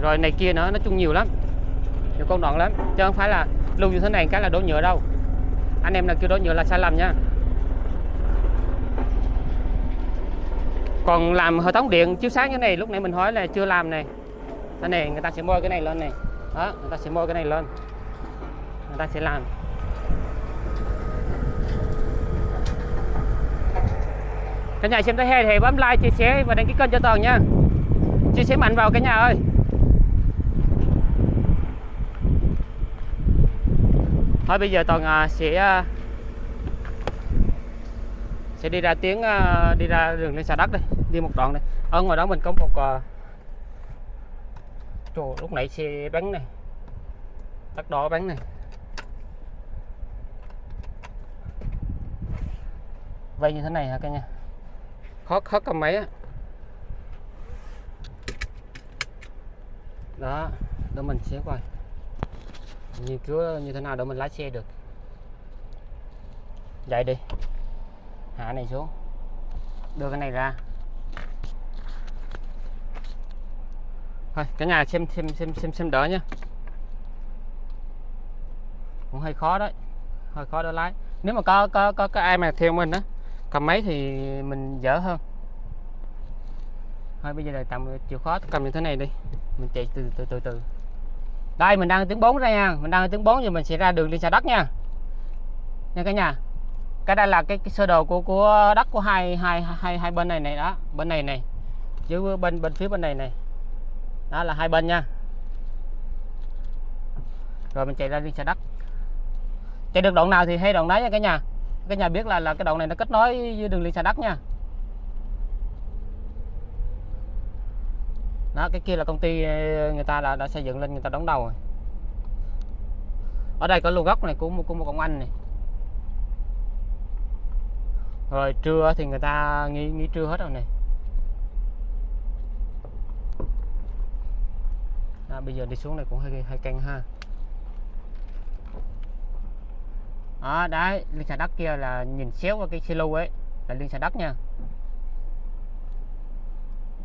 rồi này kia nữa nói chung nhiều lắm. Nhiều công đoạn lắm chứ không phải là luôn như thế này cái là đổ nhựa đâu. Anh em là kêu đổ nhựa là sai lầm nha. Còn làm hệ thống điện chiếu sáng như này lúc nãy mình hỏi là chưa làm này. Cái này người ta sẽ môi cái này lên này. Đó người ta sẽ môi cái này lên. Người ta sẽ làm. Cả nhà xem thấy hay thì bấm like chia sẻ và đăng ký kênh cho toàn nha chia sẻ mạnh vào cả nhà ơi. Thôi bây giờ toàn à, sẽ à, sẽ đi ra tiếng à, đi ra đường lên xà đất đây đi một đoạn này ở ờ, ngoài đó mình có một Trời, lúc nãy xe bắn này đất đỏ bắn này. Vây như thế này hả cả nhà? Khó khó cầm máy á. Đó đó mình sẽ coi nghiên cứu như thế nào để mình lái xe được. Dậy đi. Hạ này xuống. Đưa cái này ra. Thôi cả nhà xem xem xem xem xem đỡ nhá, cũng hơi khó đấy. Hơi khó đỡ lái. Nếu mà có có có, có ai mà theo mình á cầm máy thì mình dở hơn. Thôi bây giờ là tạm chịu khó cầm như thế này đi mình chạy từ từ từ từ. Đây mình đang tiếng 4 ra nha. Mình đang tiếng 4 thì mình sẽ ra đường đi xa đất nha. Nha cả nhà. Cái đây là cái, cái sơ đồ của của đất của hai hai hai hai bên này này đó. Bên này này. Chứ bên bên phía bên này này. Đó là hai bên nha. Rồi mình chạy ra liên xã đất chạy được đoạn nào thì hay đoạn đấy nha cả nhà. Cái nhà biết là là cái đoạn này nó kết nối với đường liên xã đất nha. Đó cái kia là công ty ờ, người ta đã, đã xây dựng lên người ta đóng đầu rồi. Ở đây có lô gốc này của một của một ông anh này. Rồi trưa thì người ta nghỉ nghỉ trưa hết rồi này. À, bây giờ đi xuống này cũng hơi hơi căng ha. Đó đấy liên xà đất kia là nhìn xéo qua cái silo ấy là liên xà đất nha.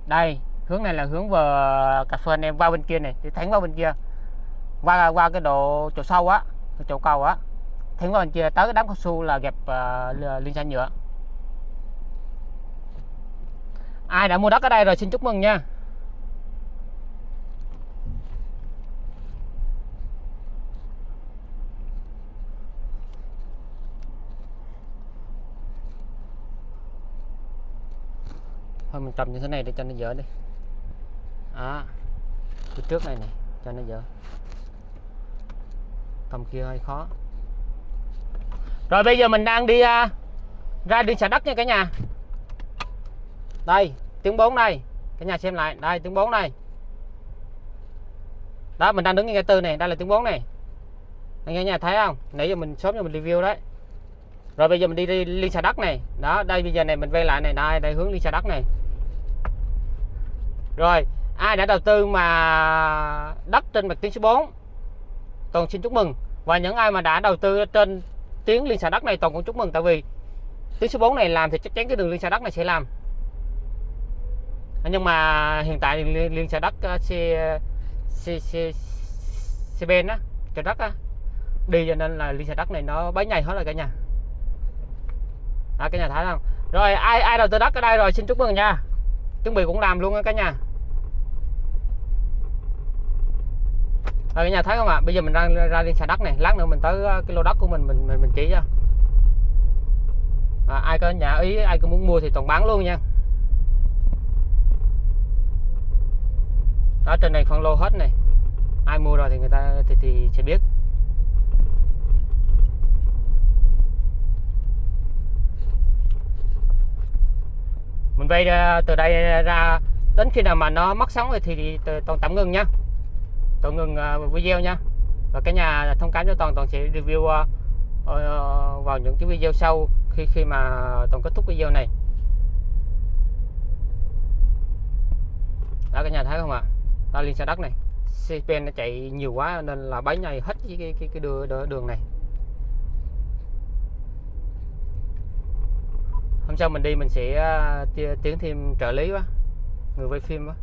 Đây hướng này là hướng về cà phê anh em vào bên kia này thì thánh vào bên kia. Qua qua cái độ chỗ sâu á chỗ cầu á thánh vào bên kia tới cái đám cao su là gặp ờ, uh, liên xanh nhựa. Ai đã mua đất ở đây rồi xin chúc mừng nha. Thôi mình trồng như thế này để cho nó dở đi đó. Phía trước này này cho nó dở. Cầm kia hơi khó. Rồi bây giờ mình đang đi uh, ra đi xả đất nha cả nhà. Đây tiếng 4 đây. Cả nhà xem lại. Đây tiếng 4 đây. Đó mình đang đứng ngay cái tư này. Đây là tiếng 4 này. Anh nghe nhà thấy không? Nãy giờ mình sớm cho mình review đấy. Rồi bây giờ mình đi, đi liên xà đất này. Đó đây bây giờ này mình vay lại này. Đây đây hướng liên xà đất này. Rồi ai đã đầu tư mà đất trên mặt tuyến số 4 toàn xin chúc mừng. Và những ai mà đã đầu tư trên tuyến liên xã đất này toàn cũng chúc mừng tại vì tuyến số 4 này làm thì chắc chắn cái đường liên xã đất này sẽ làm. Nhưng mà hiện tại liên, liên xã đất uh, xe xe xe xe bên á cho đất á đi cho nên là liên xã đất này nó bấy nhầy hết rồi cả nhà. À, cả nhà thấy không? Rồi ai ai đầu tư đất ở đây rồi xin chúc mừng nha. Chuẩn bị cũng làm luôn á cả nhà. Rồi cả nhà thấy không ạ? Bây giờ mình ra ra đi xà đất này. Lát nữa mình tới ờ, cái lô đất của mình mình mình, mình chỉ cho. À, ai có nhà ý ai có muốn mua thì toàn bán luôn nha. Đó trên này phân lô hết này. Ai mua rồi thì người ta thì, thì sẽ biết. Mình vay ờ, từ đây ra đến khi nào mà nó mất sóng thì, thì, thì toàn tạm ngừng nha toàn ngừng à, video nha. Và cái nhà thông cảm cho toàn toàn sẽ review à, ờ, vào những cái video sau khi khi mà toàn kết thúc video này. Đó cả nhà thấy không ạ? Ta liên xe đất này. Xe nó chạy nhiều quá nên là bấy nhầy hết cái cái cái, cái đường, đường này. Hôm sau mình đi mình sẽ à, tiến thêm trợ lý quá. Người quay phim quá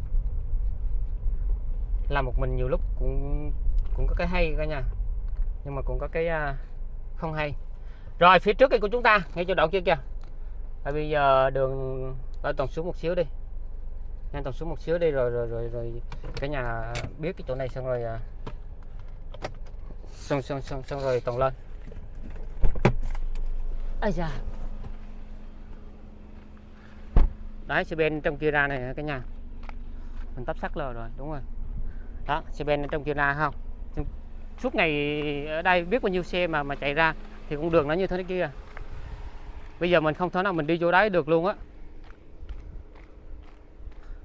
làm một mình nhiều lúc cũng cũng có cái hay cả nhà. Nhưng mà cũng có cái uh, không hay. Rồi phía trước cái của chúng ta ngay chỗ đậu kia kìa. À, bây giờ đường ở toàn xuống một xíu đi. Nhanh toàn xuống một xíu đi rồi rồi rồi rồi cả nhà biết cái chỗ này xong rồi uh, xong xong xong xong rồi toàn lên. Ây da. Đấy xe bên trong kia ra này cả nhà? Mình tắp sắt lờ rồi đúng rồi đó, xe ben trong kia ra không? Suốt ngày ở đây biết bao nhiêu xe mà mà chạy ra thì con đường nó như thế kia. Bây giờ mình không thể nào mình đi vô đấy được luôn á.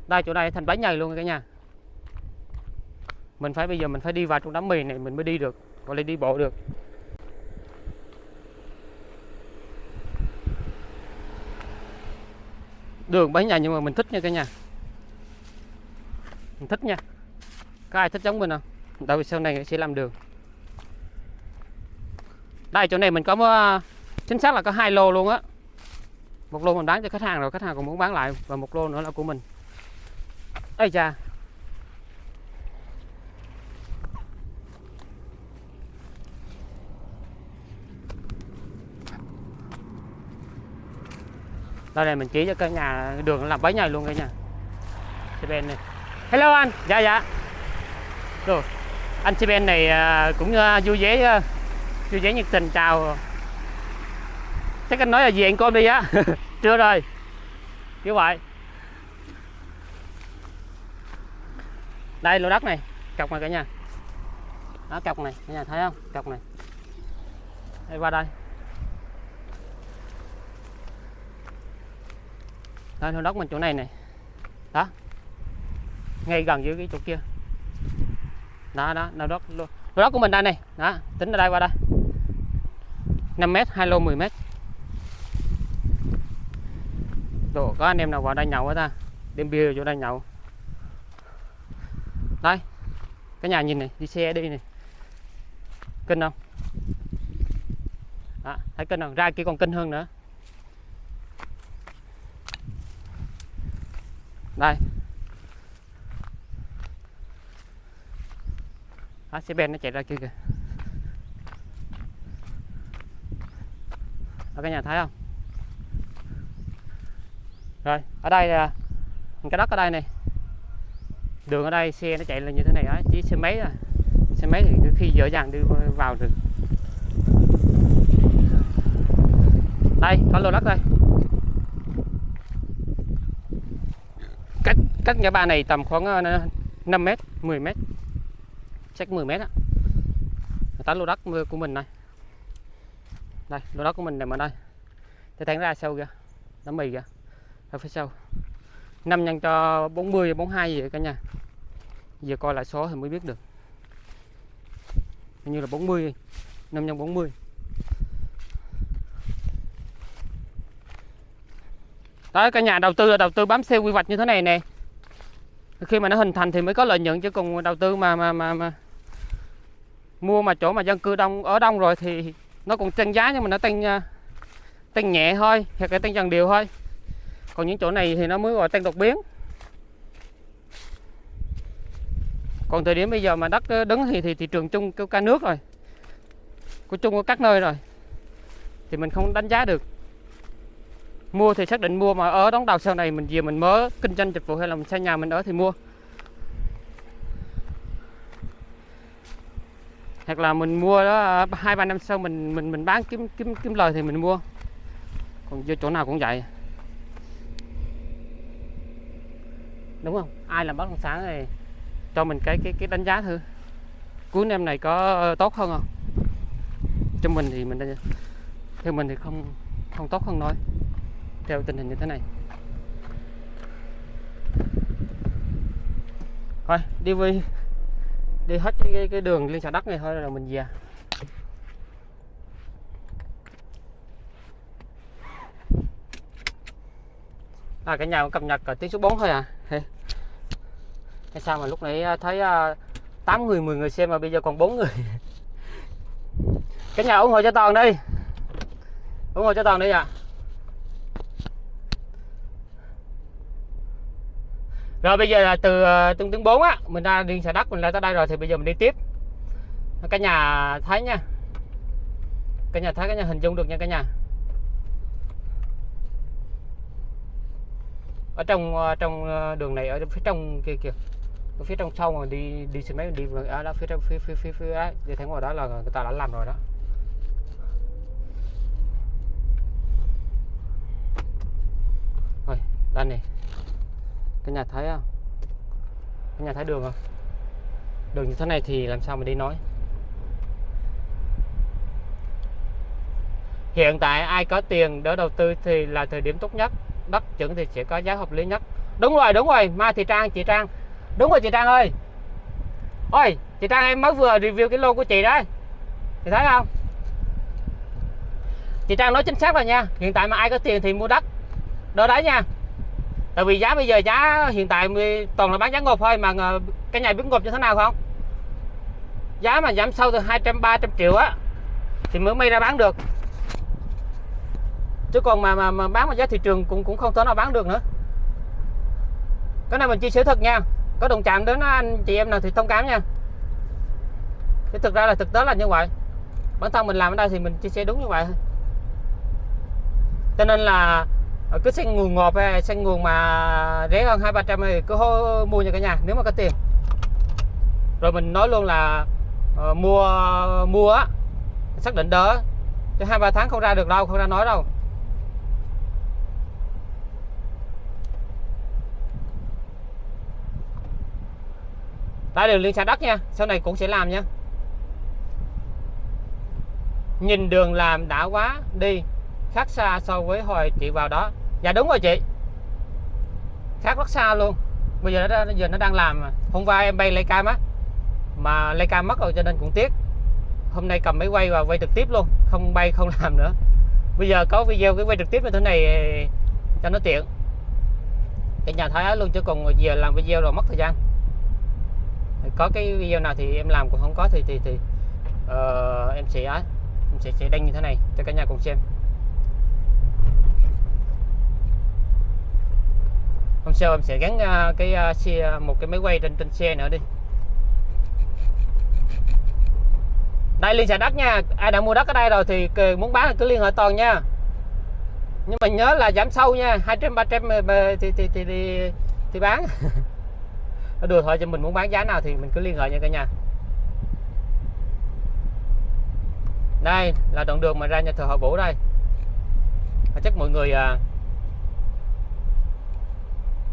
Đây, chỗ này thành bánh nhầy luôn cả nhà. Mình phải, bây giờ mình phải đi vào trong đám mì này mình mới đi được, gọi là đi bộ được. Đường bánh nhầy nhưng mà mình thích nha cả nhà. Mình thích nha có ai thích giống mình không à? tại vì sau này sẽ làm đường. Đây, chỗ này mình có ờ, chính xác là có hai lô luôn á. Một lô mình bán cho khách hàng rồi, khách hàng còn muốn bán lại. Và một lô nữa là của mình. Ây cha đây này, mình chỉ cho cái nhà, đường làm bấy ngày luôn cả nhà bên này. Hello anh. Dạ dạ rồi anh bên này à, cũng à, vui vẻ à, vui vẻ nhiệt tình. Chào. Chắc anh nói là gì anh con đi á. Chưa rồi. Như vậy. Đây, lô đất này. Cọc này cả nhà. Đó cọc này. Cả nhà thấy không? Cọc này. Đây, qua đây. Đây, lô đất mình chỗ này này. Đó. Ngay gần dưới cái chỗ kia đó đó lô đất lô, lô đất của mình đây này. Đó tính ở đây qua đây. 5 mét hai lô 10 mét. Đồ có anh em nào vào đây nhậu hết ta? Đêm bia chỗ đây nhậu. Đây Cái nhà nhìn này đi xe đi này. Kinh không? Đó, Thấy kinh không? Ra kia còn kinh hơn nữa. Đây. Đó, xe ben nó chạy ra kia kìa. Ở cái nhà thấy không? Rồi ở đây là cái đất ở đây này. Đường ở đây xe nó chạy là như thế này á chỉ xe máy à. Xe máy thì khi dễ dàng đi vào được. Đây có lô đất đây. Cách cách nhà ba này tầm khoảng ờ, 5 mét 10 mét chắc 10 mét á. Tới lô đất của mình này. Đây lô đất của mình nằm ở đây thì thẳng ra sâu kìa. Nó mì kìa. Ở phía sau. 5 nhân cho 40 42 gì cả nhà. Giờ coi lại số thì mới biết được. Hình như là 40 5 nhân 40 Đấy cả nhà đầu tư là đầu tư bám theo quy hoạch như thế này nè. Khi mà nó hình thành thì mới có lợi nhuận chứ còn đầu tư mà mà mà, mà mua mà chỗ mà dân cư đông, ở đông rồi thì nó còn tăng giá nhưng mà nó tăng à, tăng nhẹ thôi, hoặc là tăng dần đều thôi. Còn những chỗ này thì nó mới gọi tăng đột biến. Còn thời điểm bây giờ mà đất ờ, đứng thì thì thị trường chung kêu ca nước rồi, của chung ở các nơi rồi, thì mình không đánh giá được. Mua thì xác định mua, mà ở đóng đầu sau này mình về mình mới kinh doanh dịch vụ hay là mình xây nhà mình ở thì mua. Hoặc là mình mua đó à, hai, ba năm sau mình mình mình bán kiếm kiếm kiếm lời thì mình mua. Còn vô chỗ nào cũng vậy. Đúng không? Ai làm bất động sản thì cho mình cái cái cái đánh giá thử. Cuối năm này có ờ, tốt hơn không? Cho mình thì mình theo mình thì không không tốt hơn thôi theo tình hình như thế này. Thôi, đi với đi hết cái, cái, cái đường liên xã đất này thôi rồi mình về. À cả nhà cập nhật ở tiếng số 4 thôi à. Hay sao mà lúc nãy à, thấy à, 8 người 10 người xem mà bây giờ còn 4 người? Cả nhà ủng hộ cho toàn đi. Ủng hộ cho toàn đi ạ. à. Rồi bây giờ là từ ờ, tương tướng 4 á, mình ra đi xà đất, mình ra tới đây rồi thì bây giờ mình đi tiếp. Cả nhà thấy nha. Cả nhà thấy cả nhà hình dung được nha cả nhà. Ở trong ờ, trong ờ, đường này, ở phía trong kia kìa. Ở phía trong sau mà đi đi xe máy, đi ở à, đó, phía trong, phía phía phía phía ấy, thì thấy ngoài đó là người ta đã làm rồi đó. Rồi đây này cái nhà thấy không à? cái nhà thấy đường không đường như thế này thì làm sao mà đi nói? Hiện tại ai có tiền đỡ đầu tư thì là thời điểm tốt nhất. Đất chuẩn thì sẽ có giá hợp lý nhất. Đúng rồi đúng rồi. Mai thị trang, chị trang. Đúng rồi, chị trang ơi. Ôi, chị trang em mới vừa review cái lô của chị đấy. Chị thấy không? Chị trang nói chính xác rồi nha. Hiện tại mà ai có tiền thì mua đất. Đó đấy nha tại vì giá bây giờ giá hiện tại toàn là bán giá ngộp thôi mà ờ, cái nhà biết ngộp như thế nào không? Giá mà giảm sâu từ 200 300 triệu á thì mới may ra bán được. Chứ còn mà mà, mà bán mà giá thị trường cũng cũng không thể nào bán được nữa. Cái này mình chia sẻ thật nha có đồng chạm đến anh chị em nào thì thông cảm nha. Chứ thực ra là thực tế là như vậy. Bản thân mình làm ở đây thì mình chia sẻ đúng như vậy thôi. Cho nên là Ờ, cứ xanh nguồn ngọt hay xanh nguồn mà rẻ hơn hai ba trăm thì cứ mua nha cả nhà nếu mà có tiền. Rồi mình nói luôn là uh, mua mua á xác định đỡ. Chứ hai ba tháng không ra được đâu không ra nói đâu. Tại đường liên xã đất nha sau này cũng sẽ làm nha. Nhìn đường làm đã quá đi khác xa so với hồi chị vào đó dạ đúng rồi chị. Khác rất xa luôn. Bây giờ nó giờ nó đang làm mà. hôm qua em bay Leica á mà Leica mất rồi cho nên cũng tiếc. Hôm nay cầm máy quay và quay trực tiếp luôn không bay không làm nữa. Bây giờ có video cái quay trực tiếp như thế này ờ, cho nó tiện. Cái nhà thái luôn chứ còn giờ làm video rồi mất thời gian. Có cái video nào thì em làm còn không có thì thì thì uh, em sẽ em sẽ sẽ đăng như thế này cho cả nhà cùng xem. Hôm sau em sẽ gắn uh, cái uh, xe à, một cái máy quay trên trên xe nữa đi. Đây liên xà đất nha. Ai đã mua đất ở đây rồi thì muốn bán thì cứ liên hệ toàn nha. Nhưng mà nhớ là giảm sâu nha. 200 300 ờ, thì thì thì thì, thì bán. Đùa thôi cho mình muốn bán giá nào thì mình cứ liên hệ nha cả nhà. Đây là đoạn đường mà ra nhà thờ họ vũ đây. Chắc mọi người à,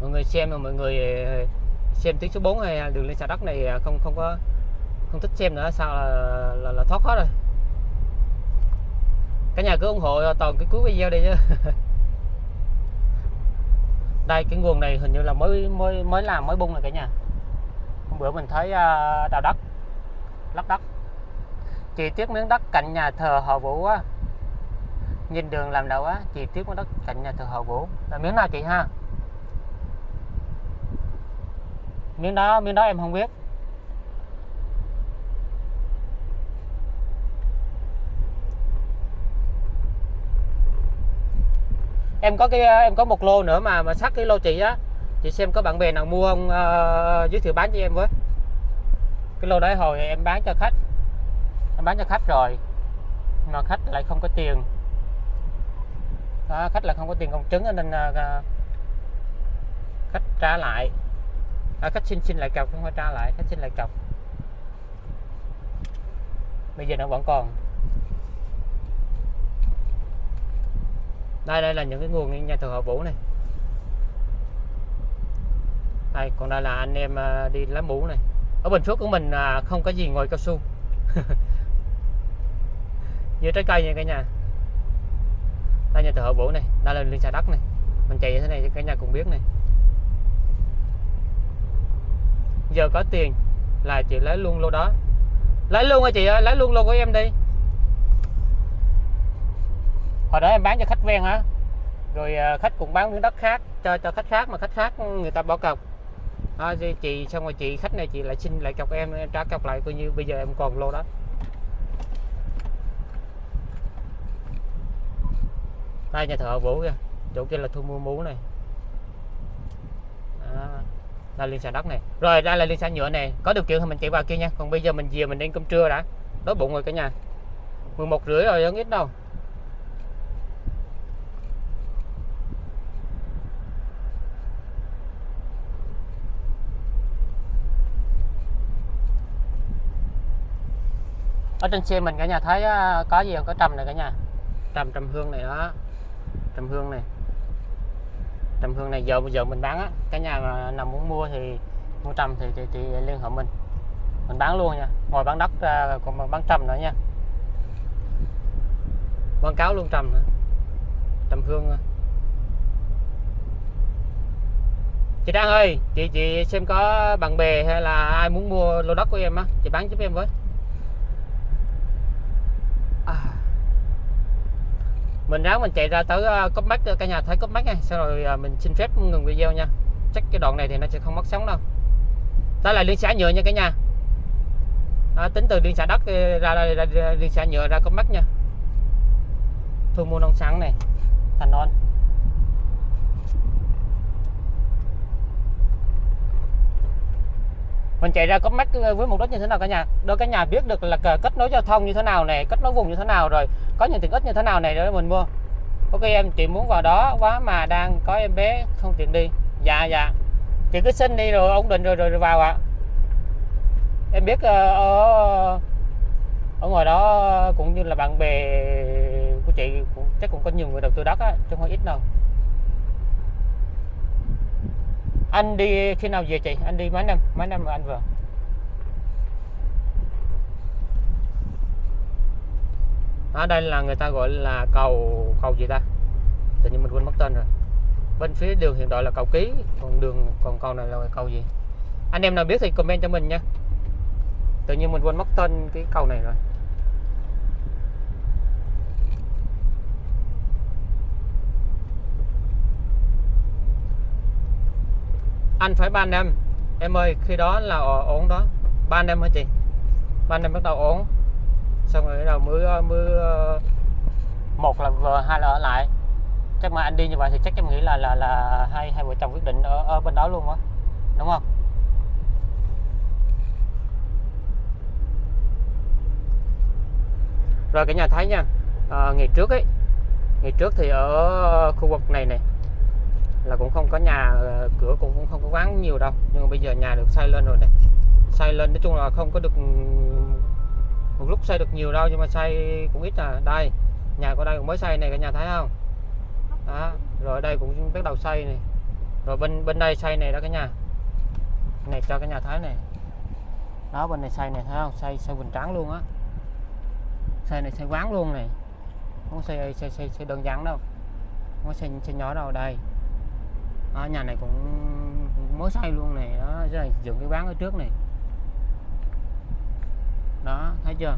mọi người xem mà mọi người ờ, xem tiếng số 4 hay đường lên xà đất này ờ, không không có không thích xem nữa sao là, là, là thoát hết rồi. Cả nhà cứ ủng hộ toàn cái cuối video đi chứ. Đây cái nguồn này hình như là mới mới mới làm mới bung này cả nhà. Hôm bữa mình thấy ờ, đào đất lắp đất chỉ tiếc miếng đất cạnh nhà thờ họ vũ á. Nhìn đường làm đâu á chỉ tiếc miếng đất cạnh nhà thờ họ vũ. Là miếng nào chị ha? Miếng đó miếng đó em không biết. Em có cái em có một lô nữa mà mà sắt cái lô chị á. Chị xem có bạn bè nào mua không uh, giới thiệu bán cho em với. Cái lô đấy hồi em bán cho khách. Em bán cho khách rồi mà khách lại không có tiền. Đó, khách là không có tiền công chứng nên uh, khách trả lại à, khách xin xin lại cọc không phải tra lại. Khách xin lại cọc. Bây giờ nó vẫn còn. Đây đây là những cái nguồn nhà thờ họ vũ này. Đây còn đây là anh em à, đi lá mũ này. Ở bình phước của mình à, không có gì ngoài cao su. Như trái cây nha cả nhà. Đây nhà thờ họ vũ này. Đây là liên xà đất này. Mình chạy như thế này cho cả nhà cùng biết này. Giờ có tiền là chị lấy luôn lô đó. Lấy luôn hả chị ơi? Lấy luôn lô của em đi. Hồi đó em bán cho khách ven hả? Rồi à, khách cũng bán miếng đất khác cho cho khách khác mà khách khác người ta bỏ cọc. À, chị xong rồi chị khách này chị lại xin lại cọc em, em trả cọc lại coi như bây giờ em còn lô đó. Đây nhà thợ vũ kìa. Chỗ kia là thu mua mú này. Đó là liên xà đất này. Rồi đây là liên xà nhựa này. Có điều kiện thì mình chạy vào kia nha. Còn bây giờ mình về mình ăn cơm trưa đã. Đói bụng rồi cả nhà. 11 rưỡi rồi, không ít đâu. Ở trên xe mình cả nhà thấy à, có gì không? Có trầm này cả nhà. Trầm trầm hương này đó. Trầm hương này trầm hương này giờ bây giờ mình bán á cái nhà mà nào muốn mua thì mua trầm thì, thì, thì liên hệ mình. Mình bán luôn nha ngoài bán đất ra còn bán trầm nữa nha. Quảng cáo luôn trầm nữa. Trầm hương à. chị trang ơi chị chị xem có bạn bè hay là ai muốn mua lô đất của em á chị bán giúp em với. À mình ráng mình chạy ra tới ờ, uh, cốp mắt ờ, cả nhà thấy cốp mắt nha. Sau rồi uh, mình xin phép ngừng video nha. Chắc cái đoạn này thì nó sẽ không mất sóng đâu. Đó là liên xã nhựa nha cả nhà. À, tính từ liên xã đất ra, ra, ra, ra liên xã nhựa ra cốp mắt nha. Thu mua nông sản này. Thành non mình chạy ra có mắt với mục đích như thế nào cả nhà? Đó cả nhà biết được là kết nối giao thông như thế nào này kết nối vùng như thế nào rồi có những tiện ích như thế nào này để mình mua? Ok em chị muốn vào đó quá mà đang có em bé không tiện đi. Dạ dạ. Chị cứ xin đi rồi ổn định rồi rồi, rồi vào ạ. À. em biết ờ, ở ở ngoài đó cũng như là bạn bè của chị cũng chắc cũng có nhiều người đầu tư đất á chứ không ít đâu. Anh đi khi nào về chị? Anh đi mấy năm? Mấy năm anh vừa? Ở đây là người ta gọi là cầu cầu gì ta? Tự nhiên mình quên mất tên rồi. Bên phía đường hiện tại là cầu ký, còn đường, còn cầu này là cầu gì? Anh em nào biết thì comment cho mình nha. Tự nhiên mình quên mất tên cái cầu này rồi. Anh phải ban em. Em ơi, khi đó là ổn đó. Ban em hả chị? Ban em bắt đầu ổn xong rồi đầu mới ờ, mới ờ, một là vợ hai là ở lại. Chắc mà anh đi như vậy thì chắc em nghĩ là là là hai hai vợ chồng quyết định ở, ở bên đó luôn á đúng không? Rồi cả nhà thấy nha à, ngày trước ấy ngày trước thì ở khu vực này này là cũng không có nhà cửa cũng, cũng không có quán nhiều đâu. Nhưng mà bây giờ nhà được xây lên rồi này xây lên nói chung là không có được một lúc xây được nhiều đâu nhưng mà xây cũng ít à. Đây nhà của đây cũng mới xây này cả nhà thấy không? Đó rồi đây cũng bắt đầu xây này. Rồi bên bên đây xây này đó cả nhà. Này cho cả nhà thấy này. Đó bên này xây này thấy không? Xây xây bình trắng luôn á. Xây này xây quán luôn này. Không xây xây xây, xây đơn giản đâu. Không xây xây nhỏ đâu đây. Đó, nhà này cũng, mới xây luôn này. Đó rồi dựng cái quán ở trước này đó, thấy chưa?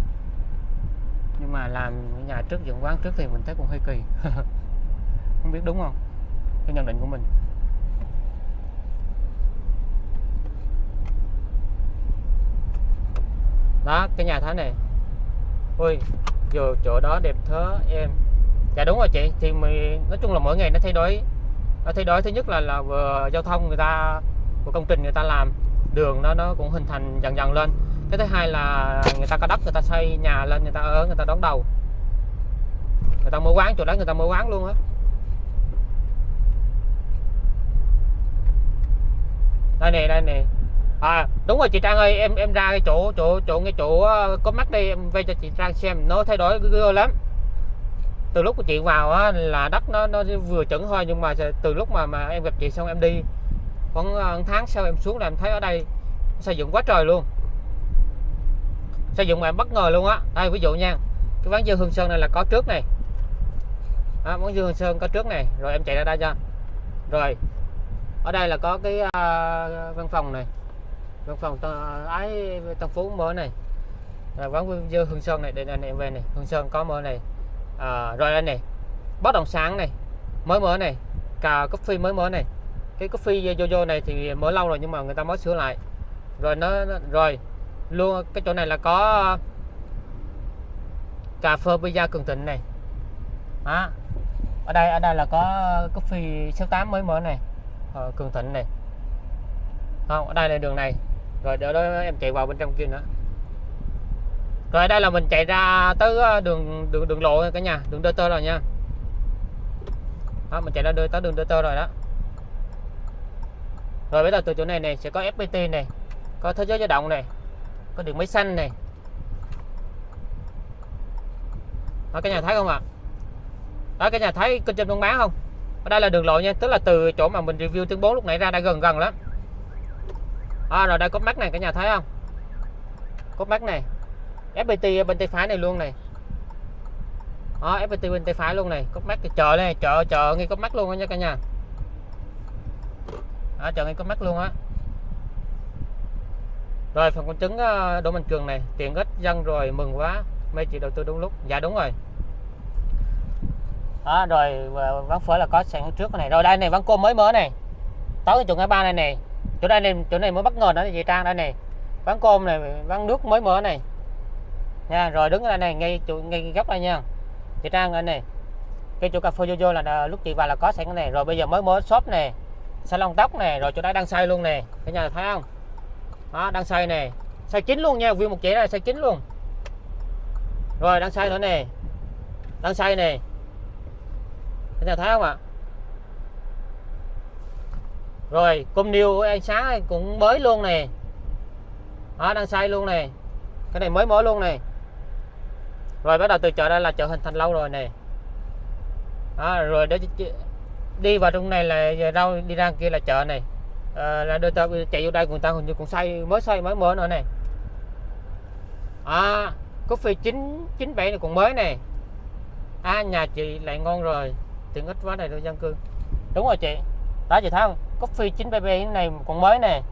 Nhưng mà làm nhà trước, dựng quán trước thì mình thấy cũng hơi kỳ. Không biết đúng không? Cái nhận định của mình. Đó, cái nhà thế này. Ui giờ chỗ đó đẹp thớ em. Dạ đúng rồi chị, thì mình nói chung là mỗi ngày nó thay đổi. Nó thay đổi, thứ nhất là là vừa giao thông người ta, của công trình người ta làm, đường nó nó cũng hình thành dần dần lên cái thứ hai là người ta có đất người ta xây nhà lên người ta ở người ta đón đầu. Người ta mở quán chỗ đó người ta mở quán luôn á. Đây nè đây nè. À đúng rồi chị Trang ơi em em ra cái chỗ chỗ chỗ cái chỗ ờ, có mắt đây em về cho chị Trang xem. Nó thay đổi ghê lắm. Từ lúc của chị vào á, là đất nó nó vừa chuẩn thôi nhưng mà từ lúc mà mà em gặp chị xong em đi khoảng ờ, tháng sau em xuống là em thấy ở đây xây dựng quá trời luôn sử dụng mà em bất ngờ luôn á. Đây ví dụ nha. Cái quán dưa hương sơn này là có trước này. À, quán dưa hương sơn có trước này. Rồi em chạy ra đây cho. Rồi ở đây là có cái uh, văn phòng này. Văn phòng à, ái tân phú mở này. Rồi quán dưa hương sơn này đây anh em về này. Hương sơn có mở này. À, rồi đây này. Bất động sản này mới mở này. Cà coffee mới mở này. Cái coffee Jojo này thì mở lâu rồi nhưng mà người ta mới sửa lại. Rồi nó, nó rồi luôn cái chỗ này là có cà phê pizza cường thịnh này. Đó. ở đây ở đây là có coffee 68 mới mở này. Ờ, cường thịnh này. Không ở đây là đường này. Rồi đỡ đó em chạy vào bên trong kia nữa. Rồi đây là mình chạy ra tới ờ, đường đường đường lộ cả nhà. Đường đơ tơ rồi nha. Đó, mình chạy ra đưa tới đường đơ tơ rồi đó. Rồi bây giờ từ chỗ này này sẽ có FPT này có thế giới di động này có đường máy xanh này. Đó, cả nhà thấy không ạ? Đó cả nhà thấy kênh trên đông bán không? Ở đây là đường lộ nha tức là từ chỗ mà mình review tiếng 4 lúc nãy ra đã gần gần lắm. À, rồi đây có mắt này cả nhà thấy không? Có mắt này. FPT bên tay phải này luôn này. Đó, FPT bên tay phải luôn này. Có mắt chờ chợ này chợ chợ ngay có mắt luôn đó nha cả nhà. Đó, chợ ngay có mắt luôn á rồi, phần con trứng ờ, Đỗ Mạnh Cường này tiện ích dân rồi, mừng quá. Mấy chị đầu tư đúng lúc. Dạ đúng rồi. Đó, rồi ờ, ván phở là có sẵn trước này. Rồi, đây này ván cơm mới mở này. Tới cái chỗ ngã ba này này. Chỗ đây này, chỗ này mới bất ngờ đó chị Trang, đây này. Ván cơm này ván nước mới mở này. Nha, rồi đứng ở đây này, ngay chỗ, ngay góc đây nha. Chị Trang ở này. Cái chỗ cà phê Jojo là lúc chị vào là có sẵn cái này. Rồi bây giờ mới mở shop này. Salon tóc này, rồi chỗ đây đang xây luôn nè cả nhà thấy không? Đó, đang xây nè. Xây chín luôn nha nguyên một chỉ này xây chín luôn. Rồi đang xây nữa nè. Đang xây nè. Anh nhà thấy không ạ? Rồi cung niêu ánh sáng cũng mới luôn nè. Đó đang xây luôn nè. Cái này mới mới luôn nè. Rồi bắt đầu từ chợ đây là chợ hình thành lâu rồi nè. Đó, rồi để đi vào trong này là đâu đi ra kia là chợ này à, là đưa ta chạy vô đây người ta hình như còn xây mới xây mới mở nữa này à coffee chín chín bảy này còn mới này à nhà chị lại ngon rồi. Tiện ích quá này đôi dân cư. Đúng rồi chị. Đó chị thấy không? Coffee 9 bảy này còn mới này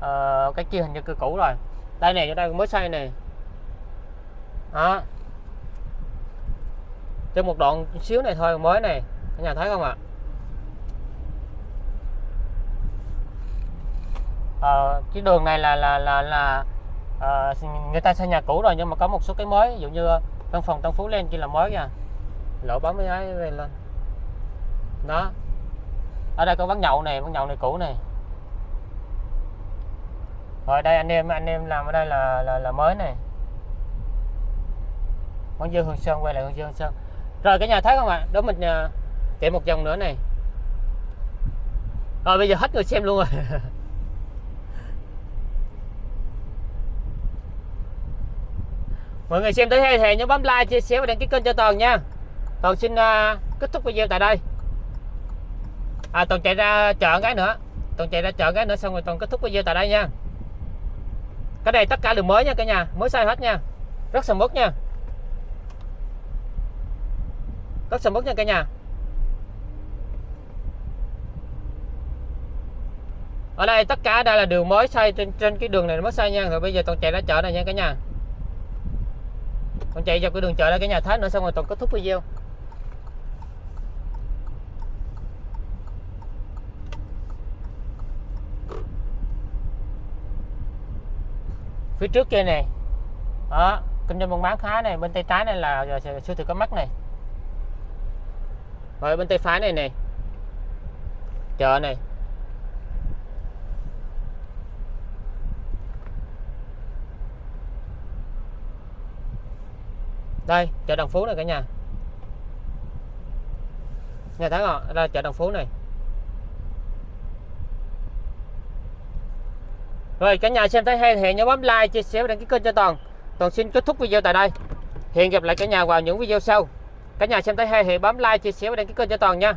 à, ờ, cái kia hình như cư cũ rồi. Đây này ở đây mới xây này. đó. Trên một đoạn xíu này thôi mới này cả nhà thấy không ạ? À, cái đường này là là là là à, người ta xây nhà cũ rồi nhưng mà có một số cái mới ví dụ như văn phòng Tân Phú lên kia là mới nha. Lỗ bấm mấy ấy về lên. Đó. Ở đây có quán nhậu này quán nhậu này cũ này rồi đây anh em anh em làm ở đây là là, là mới này quán Dương Hương Sơn quay lại quán Dương Hương Sơn. Rồi cái nhà thấy không ạ? Đó mình ờ, à, chạy một vòng nữa này. Rồi bây giờ hết người xem luôn rồi. mọi người xem tới đây thì nhớ bấm like chia sẻ và đăng ký kênh cho toàn nha. Toàn xin uh, kết thúc video tại đây. À toàn chạy ra chợ cái nữa. Toàn chạy ra chợ cái nữa xong rồi toàn kết thúc video tại đây nha. Cái này tất cả đều mới nha cả nhà mới sai hết nha. Rất sầm mốt nha. Rất sầm mốt nha cả nhà. Ở đây tất cả đây là đường mới xây trên trên cái đường này mới xây nha. Rồi bây giờ toàn chạy ra chợ này nha cả nhà con chạy dọc cái đường chợ ra cái nhà thấy nữa, xong rồi toàn kết thúc video. Phía trước kia này đó, kinh doanh buôn bán khá này, bên tay trái này là siêu thị có mắt này. Rồi bên tay phải này này chợ này. Đây, chợ Đồng Phú này cả nhà. Nhà thấy không đây chợ Đồng Phú này. Rồi, cả nhà xem thấy hay thì nhớ bấm like, chia sẻ và đăng ký kênh cho toàn. Toàn xin kết thúc video tại đây. Hẹn gặp lại cả nhà vào những video sau. Cả nhà xem thấy hay thì bấm like, chia sẻ và đăng ký kênh cho toàn nha.